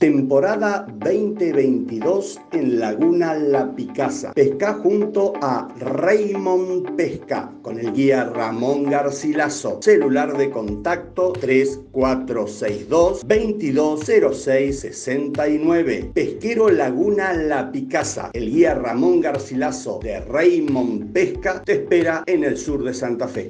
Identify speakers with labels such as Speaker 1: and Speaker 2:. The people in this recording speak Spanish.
Speaker 1: Temporada 2022 en Laguna La Picasa. Pesca junto a Raymond Pesca con el guía Ramón Garcilaso. Celular de contacto 3462 220669. Pesquero Laguna La Picasa. El guía Ramón Garcilaso de Raymond Pesca te espera en el sur de Santa Fe.